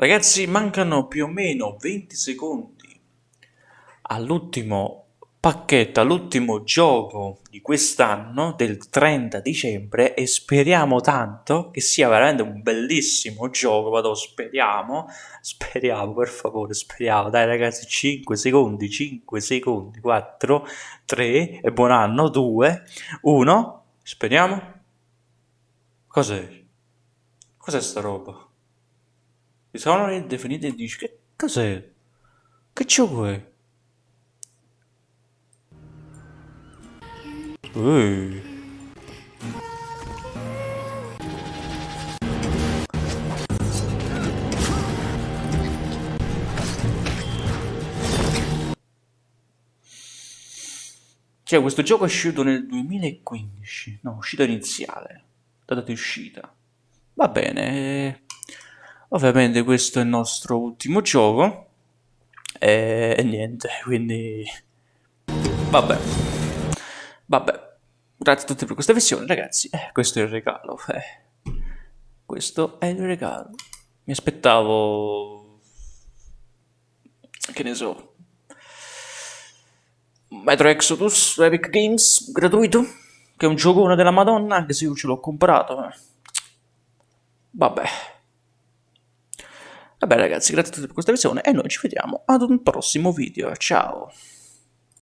Ragazzi, mancano più o meno 20 secondi all'ultimo pacchetto, all'ultimo gioco di quest'anno, del 30 dicembre, e speriamo tanto che sia veramente un bellissimo gioco, vado, speriamo, speriamo, per favore, speriamo, dai ragazzi, 5 secondi, 5 secondi, 4, 3, e buon anno, 2, 1, speriamo. Cos'è? Cos'è sta roba? Mi sono definite e dici che cos'è? Che gioco è? Ehi. Cioè, questo gioco è uscito nel 2015, no, uscita iniziale, data di uscita. Va bene, Ovviamente questo è il nostro ultimo gioco e, e niente, quindi vabbè. Vabbè. Grazie a tutti per questa visione, ragazzi. Eh, questo è il regalo. Eh. Questo è il regalo. Mi aspettavo che ne so. Metro Exodus Epic Games gratuito, che è un giocone della Madonna, anche se io ce l'ho comprato. Eh. Vabbè. Vabbè ragazzi, grazie a tutti per questa visione e noi ci vediamo ad un prossimo video. Ciao!